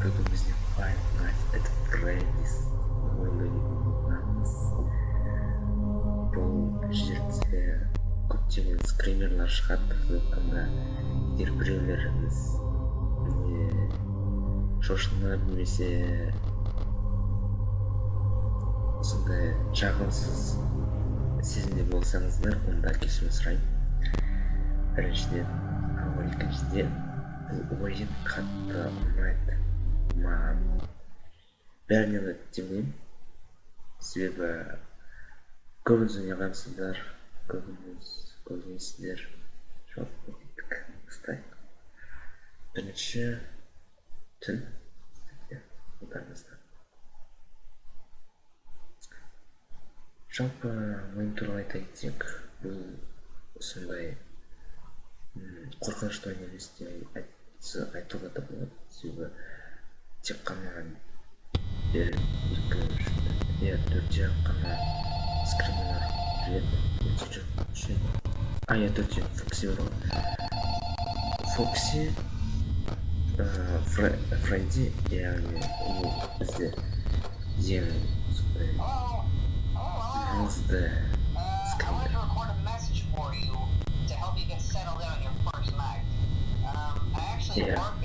көбімізде Five Nights at Freddy's ойнаймыз бұл жерде көптеген скримерлар шығады сондықтан егер біреулеріңіз шошынып немесе сондай жағымсыз сезімде болсаңыздар онда кешірім сұраймын біріншіден ал екіншіден бұл ойын қатты ұнайды. Маған бәріне деп ойлаймын себебі көбіңіз ойнағансыздар көбіңіз жалпы кеттік бастайық бірінші түн жалпы ойын туралы айта кетсек бұл сондай қорқынышты ойын емес деп айтуға да болады себебі тек қана екі үш иә төртеу қана скримерлер жүреді үшеу а иә төртеу фокси бар ғой фокси фредди яғни ол бізде ең сондай маңызды скример Yeah.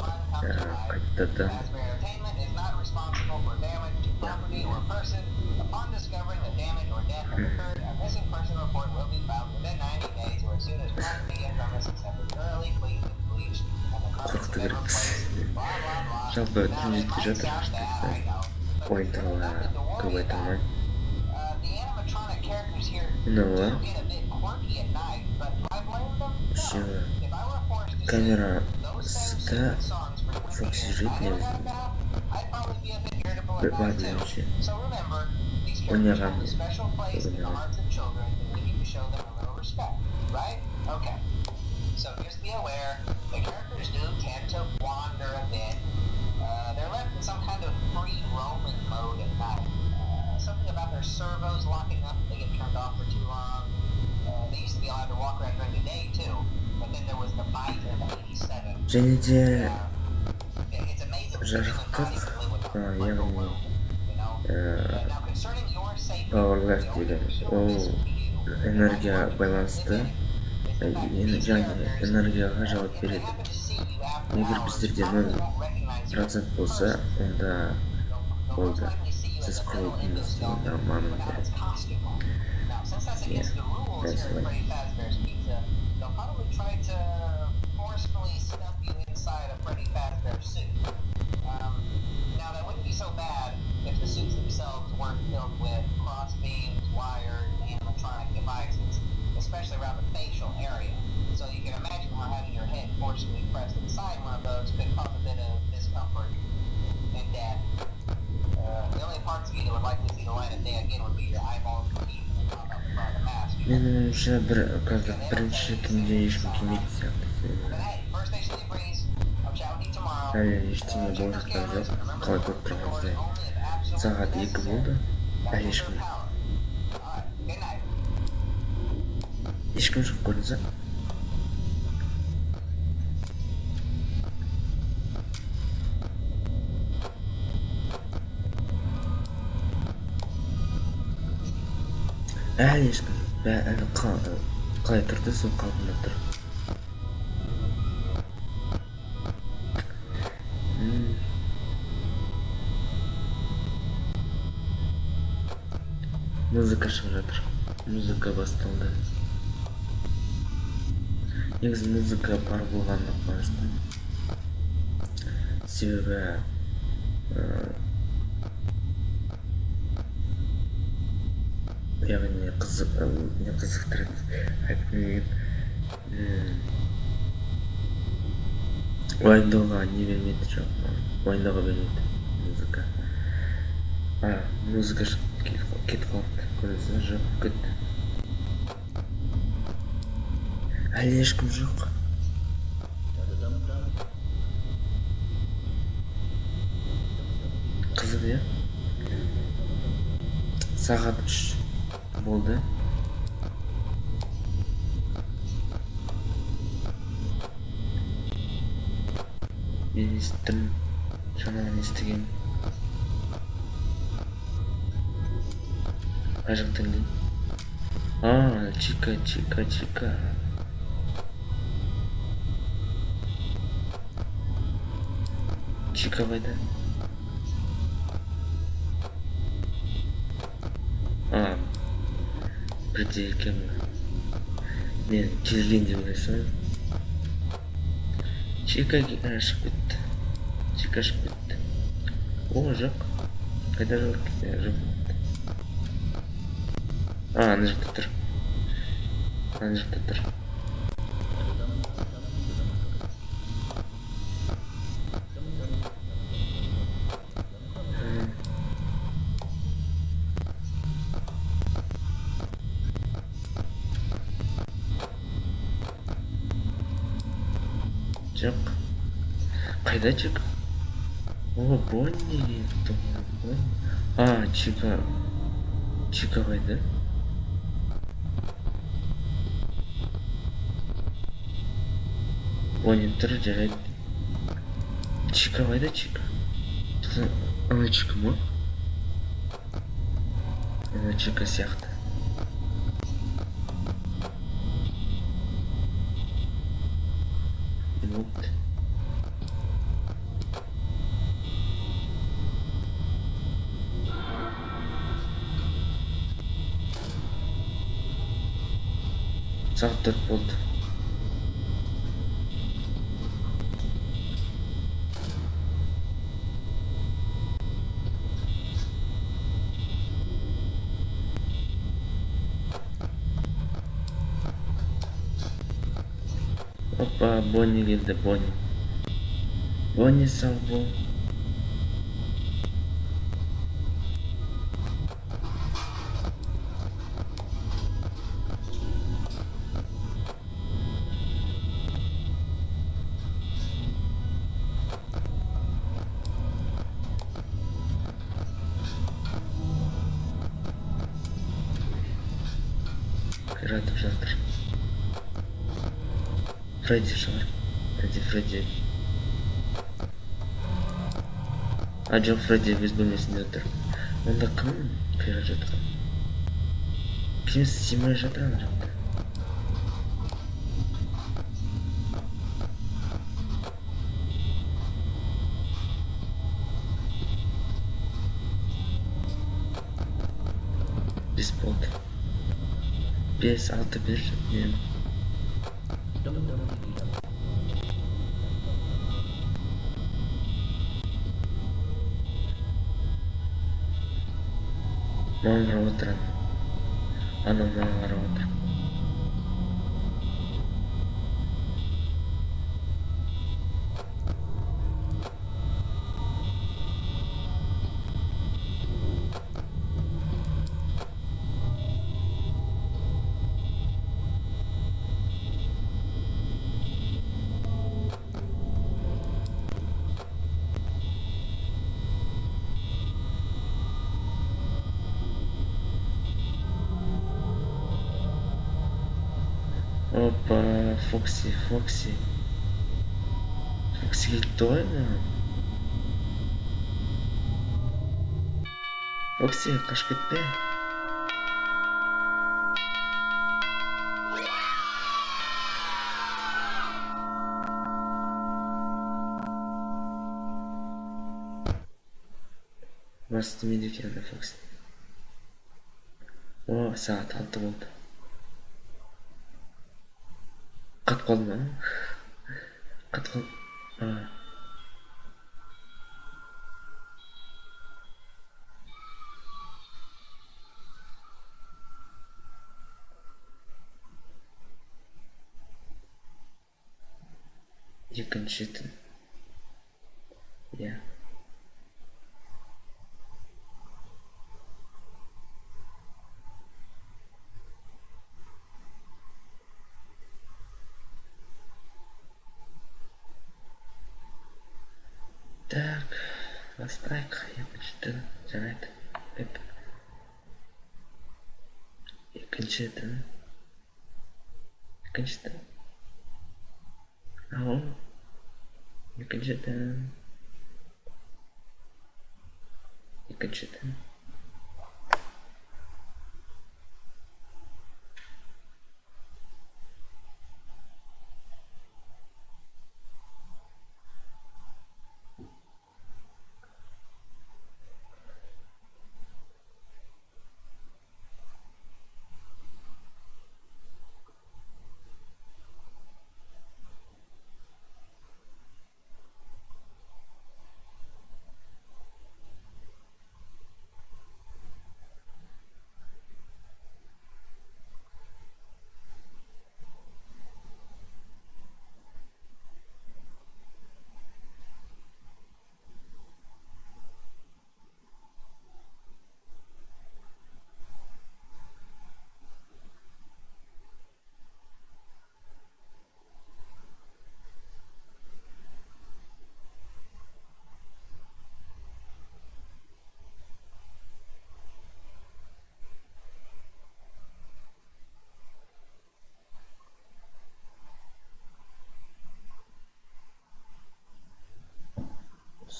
Taxpayer is not responsible for damage to property or person. Upon discovering the damage or death occurred, a missing person report will be filed within 90 days or as soon as property and premises have been thoroughly cleaned and bleached and the carpets have been replaced. Blah blah blah. Now it I know, to. Uh, the animatronic characters here get a bit quirky at night, but do I blame them? No. If I were forced to those songs foxes eating everything. Rip right now, shit. Or never. But we never. Right? Okay. So just be aware, the characters do tend to wander a bit. Uh, they're left in some kind of free roaming mode at night. Uh, something about their servos locking up, they get turned off for too long. Uh, they used to be allowed to walk around during the day too, but then there was the bite in 87. Uh, жарықтық яғни пауэрлайф дейді ол энергия байланысты яғни энергияға жауап береді егер біздерде нөл процент болса онда болды сіз құрылдыңыз онда маңыз иә дәл солай ойымша бір қазір бірінші түнде ешкім келмейтін сияқты әлі ештеңе болып жатқан жоқ қалай көріп тұрғаныңыздай сағат екі болды әлі ешкім ешкім жоқ көрдіңіз ба әлі ешкім әлі қалай тұрды сол қалпында тұр? Музыка шығып жатыр. Музыка басталды. Негізі музыка бар болғанына қуаныштымын. Себебі яғни қызық не қызықтырады. Айтып уайымдауға не бермейді жоқ уайымдауға бермейді музыка. А музыка кетіп қалыпты көрдіңіз жоқ кетті әлі ешкім жоқ? Қызық иә? Сағат үш. Болды мен естіттім жаңадан естігем қай жақтан а чика чика чика чика қайда бірде екен мен келген деп ойлайсың чика шығып кетті чика шығып кетті о жоқ қайда жоқ жоқ а ана жақта жоқ қайда чика о бонни а чика. Чика қайда бонни тұр жарайды чика қайда чика ана чика ма ана чика сияқты звук. Завтра под. Бонни Линда Бонни. Бонни Салбо. Пираты уже. фредди шығар әлде фредди а жоқ фредди өз бөлмесінде отыр онда кім қирап жатқан кім симай жатыр ана жақта бес болды бес алты бер мен Vamos a otra. Ah, no, vamos a. опа фокси фокси фокси кетті ғой ана фокси қашып кетпе мына істемейді екен ана фокси о сағат алты болды you can shoot yeah. acredita, né? Acredita. Alô? Acredita. Acredita.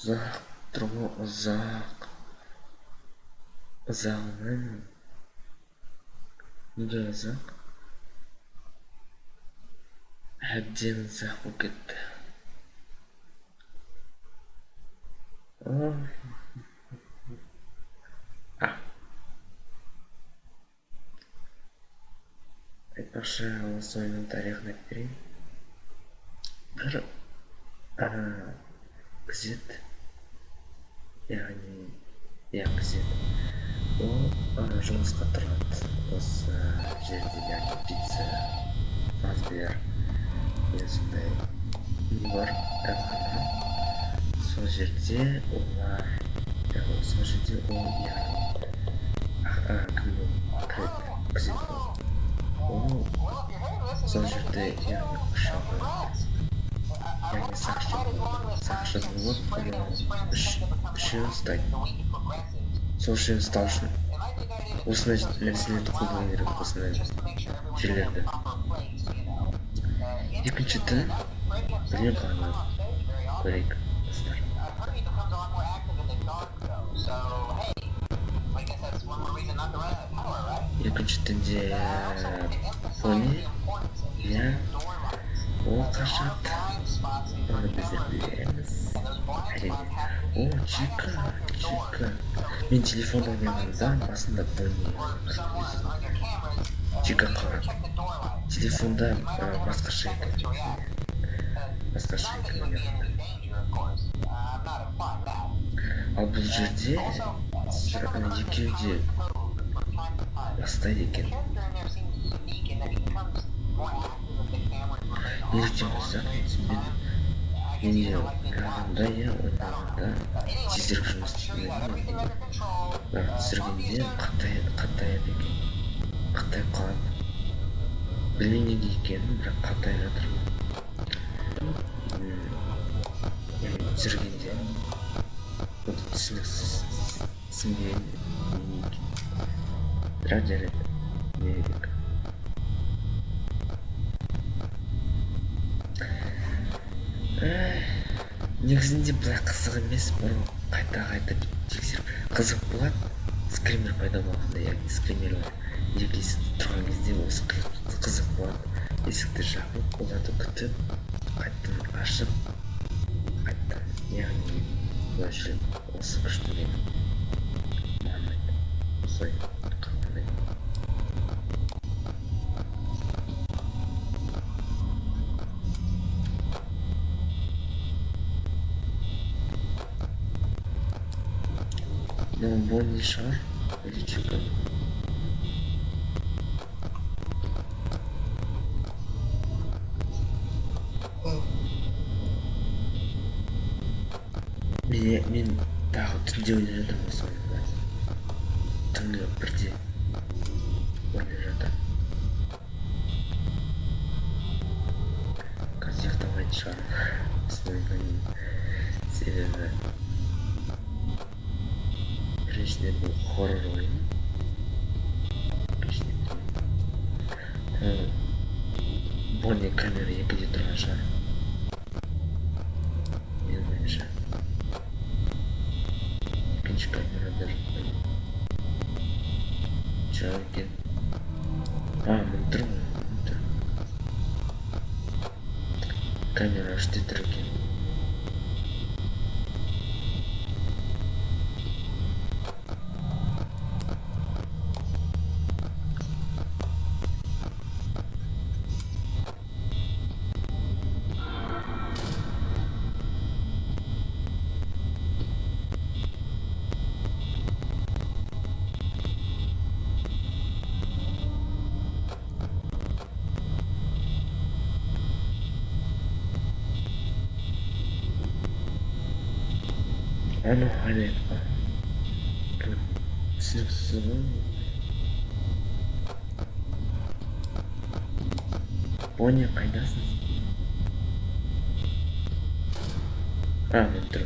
түн екінші түн ұзақ тұру ұзақ ұзағынан неге ұзақ әбден ұзақ болып кетті О. а айтпақшы осы ойынның тарихын айтып берейін бір ә, күзет яғни күзет ол жұмысқа тұрады. Осы жерде яғни пицца деген сондай бар дәмхана сол жерде олар сол жерде ол яғни кім күзет ол. Сол жерде яғни ұшағы яғни сақшы сақшы болып ана үш үшеуін ұстайды сол үшеуін ұстау үшін осындай нәрселерді қолдану керек осындай жерлерді екінші түн білмей қалған көрейік достар екінші түнде пони иә ол қашады оны біздер білеміз әрине о чика чика мен телефон ойнағанда басында пони чика қалады телефонда ә, басқаша екен басқаша екен ойнағанда ал бұл жерде сұра- ана екеуі де бастайды екен неліктен ұзақ мен түсінбедім менде ойнағанда иә ойнағанда тезірек жұмыс істемеді бірақ түсіргенде қаттай қартаяды екен қартайып қалады білмеймін неге екенін бірақ қартайып жатыр түсіргенде түсініксіз түсінбеген бірақ жарайды негізінде былай қызық емес бұрын қайта қайта тексеріп қызық болады скример пайда болғанда яғни скримерлер екі есікте тұрған кезде осы қызық болады есікті жабып оларды күтіп қайтадан ашып қайтадан яғни былай жүреді осы күшті Ну, больше. Или что-то. более камеры не будет дрожать анау ана түсініксіз ғой бонни қайдасың а міне тұр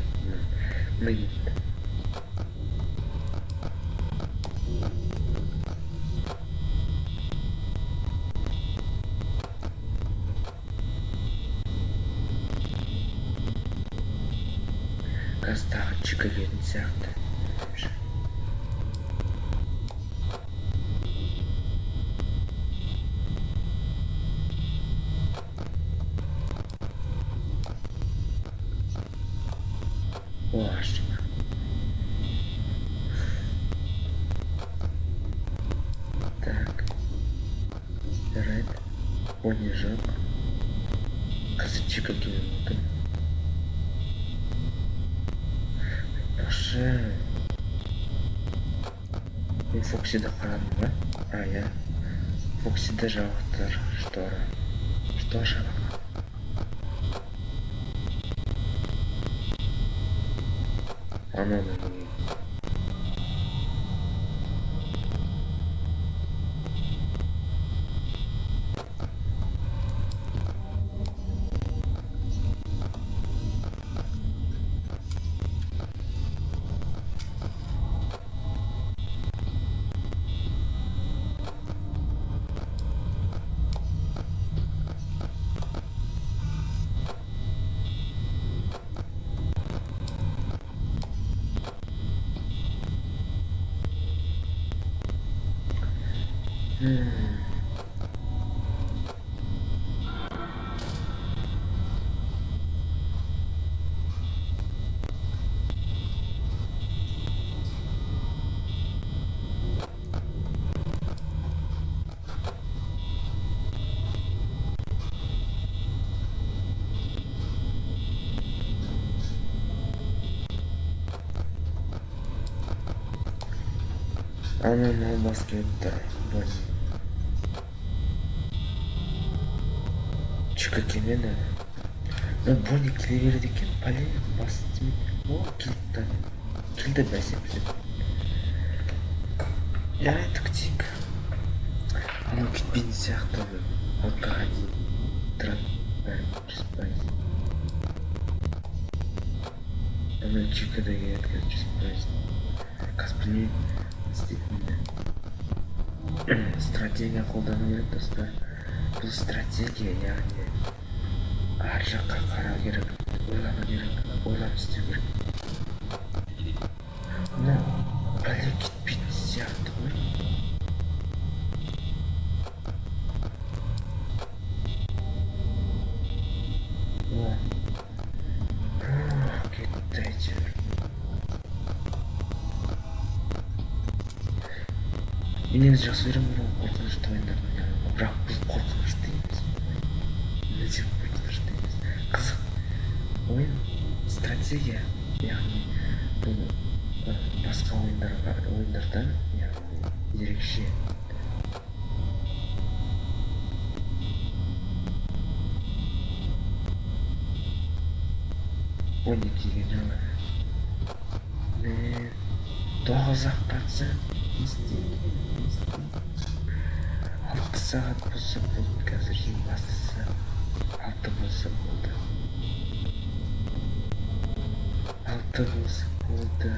міне кетті қазір тағы Уничтожил автор штора. Что же? Оно на меня. Ана мынау басып келіп тұр. Бонни. Чика келмеді. Ну, Бонни келе береді екен. Блин, бас тимейді. О, келді. Келді бәсе біліп. Жарайды күтейік. Анау кетпейтін сияқты алкаға дейін тұрады. Бәрі жүз пайыз. Ана Чика да келеді қазір жүз пайыз. Қазір білмеймін стратегия. Қолдану керек достар бұл стратегия яғни ар жаққа қарау керек ойлану керек ойлап істеу керек. Мен негізі жақсы көремін бұл қорқынышты ойындарды бірақ бұл қорқынышты емес. Мүлде қорқынышты емес. Қызық. Ойын стратегия яғни бұл басқа ойындарға ойындардан яғни ерекше. Ойын келген жаңа тоғыз ақ процент Saat bo'lsa bugun hozirgi massasi alta bo'lsa bo'ldi olti bo'lsa bo'ldi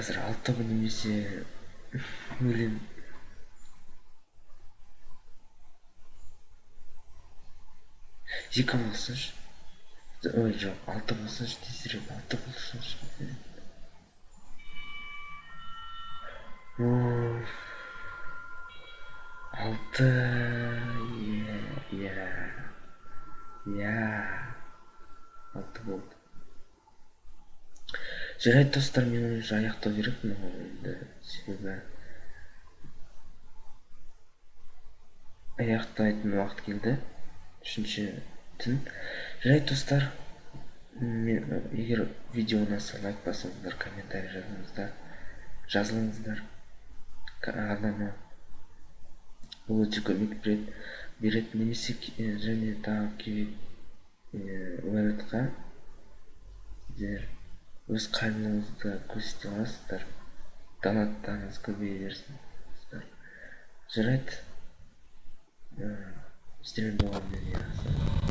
қазір алты немесе өлем. Екі болсыншы ой жоқ алты болсыншы тезірек алты болсыншы алты иә иә иә. Алты болды. Жарайды достар мен уже аяқтау керекпін ғой енді себебі аяқтайтын уақыт келді. Үшінші түн. Жарайды достар мен егер видео ұнаса лайк басыңыздар комментарий жазыңыздар жазылыңыздар. Арнама ол өте көмек береді береді немесе және тағы керек сіздер өз қайырымдылығыңызды көрсете аласыздар донаттарыңыз көбейе берсін жарайды сіздермен болған